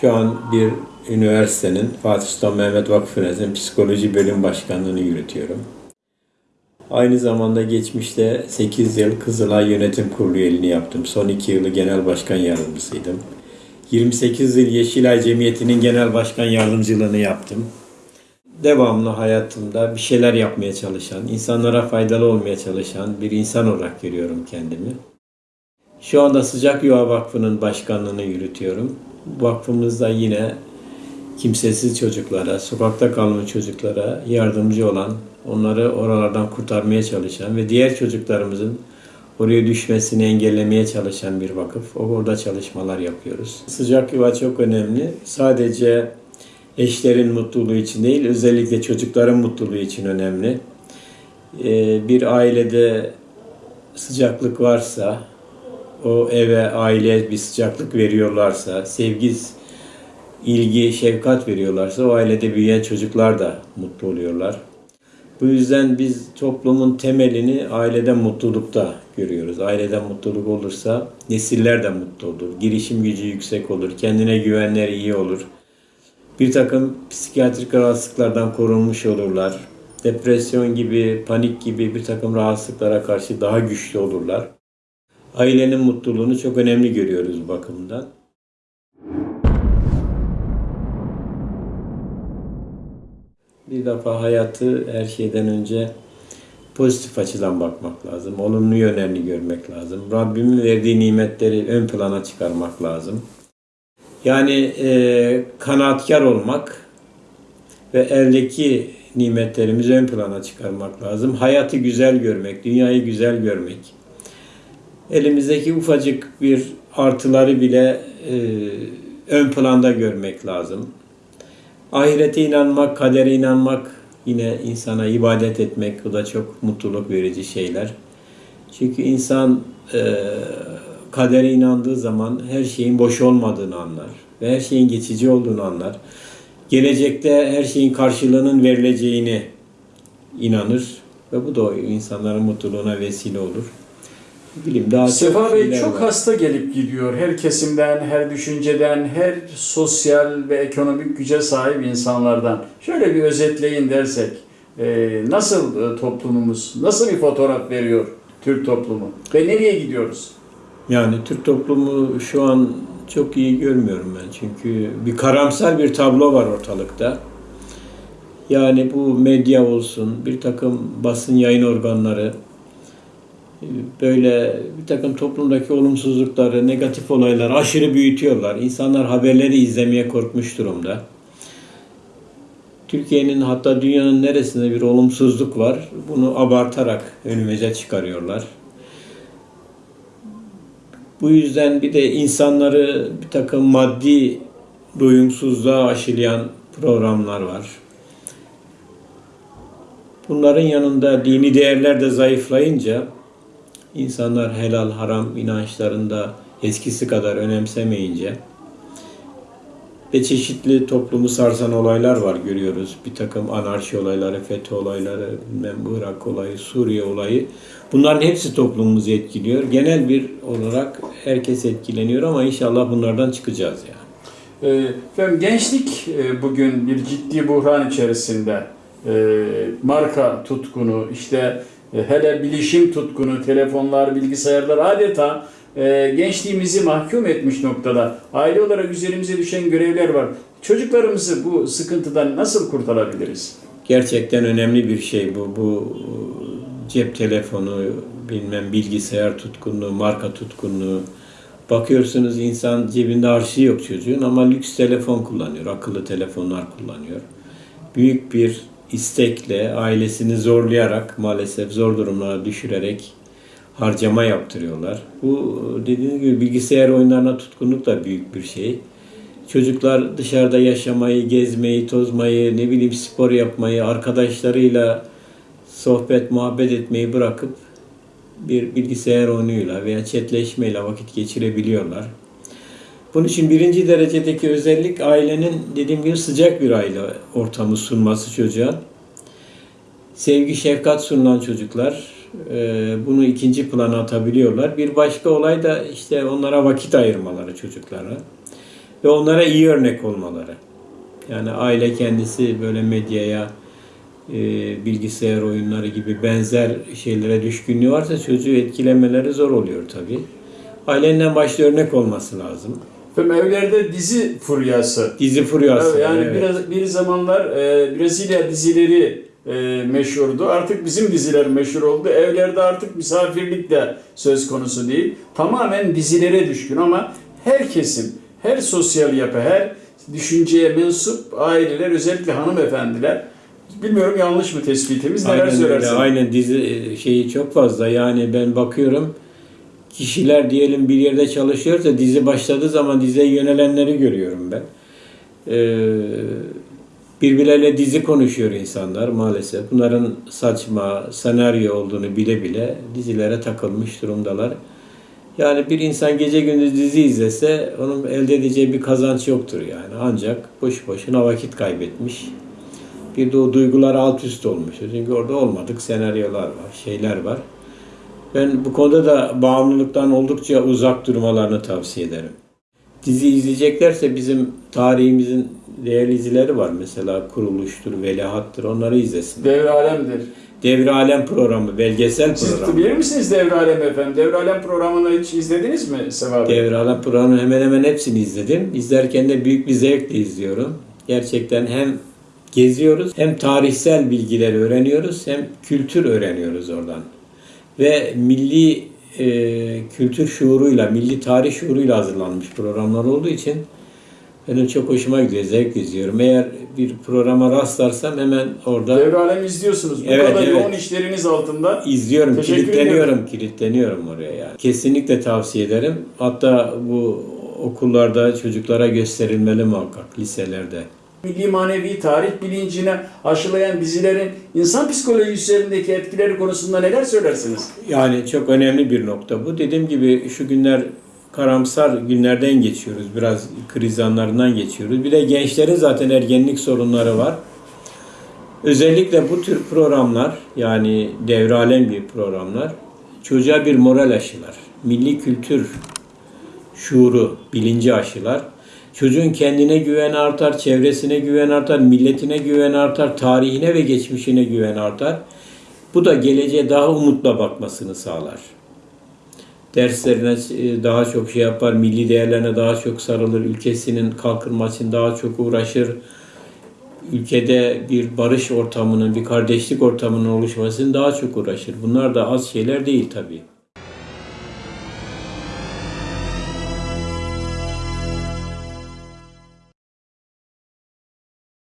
Şu an bir üniversitenin Fatih Sultan Mehmet Vakfı Üniversitesi'nin psikoloji bölüm başkanlığını yürütüyorum. Aynı zamanda geçmişte 8 yıl Kızılay Yönetim Kurulu üyeliğini yaptım. Son 2 yılı genel başkan yardımcısıydım. 28 yıl Yeşilay Cemiyeti'nin genel başkan yardımcılığını yaptım. Devamlı hayatımda bir şeyler yapmaya çalışan, insanlara faydalı olmaya çalışan bir insan olarak görüyorum kendimi. Şu anda Sıcak Yuva Vakfı'nın başkanlığını yürütüyorum. Vakfımızda yine kimsesiz çocuklara, sokakta kalmış çocuklara yardımcı olan, onları oralardan kurtarmaya çalışan ve diğer çocuklarımızın oraya düşmesini engellemeye çalışan bir vakıf. Orada çalışmalar yapıyoruz. Sıcak yuva çok önemli. Sadece eşlerin mutluluğu için değil, özellikle çocukların mutluluğu için önemli. Ee, Bir ailede sıcaklık varsa, o eve, aileye bir sıcaklık veriyorlarsa, sevgi, ilgi, şefkat veriyorlarsa o ailede büyüyen çocuklar da mutlu oluyorlar. Bu yüzden biz toplumun temelini aileden mutlulukta görüyoruz. Aileden mutluluk olursa nesiller de mutlu olur. Girişim gücü yüksek olur. Kendine güvenleri iyi olur. Bir takım psikiyatrik rahatsızlıklardan korunmuş olurlar. Depresyon gibi, panik gibi bir takım rahatsızlıklara karşı daha güçlü olurlar. Ailenin mutluluğunu çok önemli görüyoruz bakımdan. Bir defa hayatı her şeyden önce pozitif açıdan bakmak lazım. Olumlu yönlerini görmek lazım. Rabbimin verdiği nimetleri ön plana çıkarmak lazım. Yani e, kanaatkar olmak ve eldeki nimetlerimizi ön plana çıkarmak lazım. Hayatı güzel görmek, dünyayı güzel görmek. Elimizdeki ufacık bir artıları bile e, ön planda görmek lazım. Ahirete inanmak, kadere inanmak, yine insana ibadet etmek, bu da çok mutluluk verici şeyler. Çünkü insan e, kadere inandığı zaman her şeyin boş olmadığını anlar ve her şeyin geçici olduğunu anlar. Gelecekte her şeyin karşılığının verileceğini inanır ve bu da insanların mutluluğuna vesile olur. Bileyim daha Sefa Bey çok var. hasta gelip gidiyor. Her kesimden, her düşünceden, her sosyal ve ekonomik güce sahip insanlardan. Şöyle bir özetleyin dersek, e, nasıl e, toplumumuz, nasıl bir fotoğraf veriyor Türk toplumu ve nereye gidiyoruz? Yani Türk toplumu şu an çok iyi görmüyorum ben. Çünkü bir karamsar bir tablo var ortalıkta. Yani bu medya olsun, bir takım basın yayın organları böyle bir takım toplumdaki olumsuzlukları, negatif olayları aşırı büyütüyorlar. İnsanlar haberleri izlemeye korkmuş durumda. Türkiye'nin hatta dünyanın neresinde bir olumsuzluk var, bunu abartarak önümüze çıkarıyorlar. Bu yüzden bir de insanları bir takım maddi doyumsuzluğa aşılayan programlar var. Bunların yanında dini değerler de zayıflayınca insanlar helal haram inançlarında eskisi kadar önemsemeyince ve çeşitli toplumu sarsan olaylar var görüyoruz. Bir takım anarşi olayları, FETÖ olayları, Irak olayı, Suriye olayı. Bunların hepsi toplumumuzu etkiliyor. Genel bir olarak herkes etkileniyor ama inşallah bunlardan çıkacağız yani. E, efendim gençlik e, bugün bir ciddi buhran içerisinde. E, marka tutkunu, işte hele bilişim tutkunu, telefonlar, bilgisayarlar adeta e, gençliğimizi mahkum etmiş noktada. Aile olarak üzerimize düşen görevler var. Çocuklarımızı bu sıkıntıdan nasıl kurtarabiliriz? Gerçekten önemli bir şey bu. Bu cep telefonu, bilmem bilgisayar tutkunluğu, marka tutkunluğu. Bakıyorsunuz insan cebinde harçlığı yok çocuğun ama lüks telefon kullanıyor, akıllı telefonlar kullanıyor. Büyük bir istekle, ailesini zorlayarak, maalesef zor durumlara düşürerek harcama yaptırıyorlar. Bu dediğiniz gibi bilgisayar oyunlarına tutkunluk da büyük bir şey. Çocuklar dışarıda yaşamayı, gezmeyi, tozmayı, ne bileyim spor yapmayı, arkadaşlarıyla sohbet, muhabbet etmeyi bırakıp bir bilgisayar oyunuyla veya chatleşmeyle vakit geçirebiliyorlar. Bunun için birinci derecedeki özellik ailenin dediğim gibi sıcak bir aile ortamı sunması çocuğa. Sevgi, şefkat sunulan çocuklar e, bunu ikinci plana atabiliyorlar. Bir başka olay da işte onlara vakit ayırmaları çocuklara. ve onlara iyi örnek olmaları. Yani aile kendisi böyle medyaya, e, bilgisayar oyunları gibi benzer şeylere düşkünlüğü varsa çocuğu etkilemeleri zor oluyor tabii. Ailenin başta örnek olması lazım. Efendim evlerde dizi furyası. Dizi furyası. Evet, yani evet. biraz bir zamanlar e, Brezilya dizileri e, meşhurdu. Artık bizim diziler meşhur oldu. Evlerde artık misafirlik de söz konusu değil. Tamamen dizilere düşkün ama her kesim, her sosyal yapı, her düşünceye mensup aileler, özellikle hanımefendiler Bilmiyorum yanlış mı tespitimiz? Neler Aynen öyle. söylersin? Aynen dizi e, şeyi çok fazla. Yani ben bakıyorum kişiler diyelim bir yerde çalışıyorsa dizi başladığı zaman diziye yönelenleri görüyorum ben. Ee, birbirleriyle dizi konuşuyor insanlar maalesef. Bunların saçma senaryo olduğunu bile bile dizilere takılmış durumdalar. Yani bir insan gece gündüz dizi izlese onun elde edeceği bir kazanç yoktur yani. Ancak boş boşuna vakit kaybetmiş. Bir de o duygular alt üst olmuş. Çünkü orada olmadık senaryolar var, şeyler var. Ben bu konuda da bağımlılıktan oldukça uzak durmalarını tavsiye ederim. Dizi izleyeceklerse bizim tarihimizin değerli dizileri var. Mesela Kuruluştur, Veliahtır onları izlesin. Devre alemdir. Devre Alem programı, belgesel Siz programı. bilir misiniz Devre Alem efendim? Devre Alem programını hiç izlediniz mi Seva Bey? Devre Alem programının hemen hemen hepsini izledim. İzlerken de büyük bir zevkle izliyorum. Gerçekten hem geziyoruz hem tarihsel bilgileri öğreniyoruz hem kültür öğreniyoruz oradan. Ve milli e, kültür şuuruyla, milli tarih şuuruyla hazırlanmış programlar olduğu için benim çok hoşuma gidiyor, zevk izliyorum. Eğer bir programa rastlarsam hemen orada Devre Alem izliyorsunuz. Bu Evet, kadar evet. yoğun işleriniz altında. İzliyorum, Teşekkür kilitleniyorum, kilitleniyorum oraya yani. Kesinlikle tavsiye ederim. Hatta bu okullarda çocuklara gösterilmeli muhakkak, liselerde. Milli manevi tarih bilincine aşılayan dizilerin insan psikolojisi üzerindeki etkileri konusunda neler söylersiniz? Yani çok önemli bir nokta bu. Dediğim gibi şu günler karamsar günlerden geçiyoruz. Biraz kriz anlarından geçiyoruz. Bir de gençlerin zaten ergenlik sorunları var. Özellikle bu tür programlar yani devralen bir programlar çocuğa bir moral aşılar. Milli kültür şuuru, bilinci aşılar. Çocuğun kendine güven artar, çevresine güven artar, milletine güven artar, tarihine ve geçmişine güven artar. Bu da geleceğe daha umutla bakmasını sağlar. Derslerine e, daha çok şey yapar, milli değerlerine daha çok sarılır, ülkesinin kalkınması için daha çok uğraşır. Ülkede bir barış ortamının, bir kardeşlik ortamının oluşmasını daha çok uğraşır. Bunlar da az şeyler değil tabii.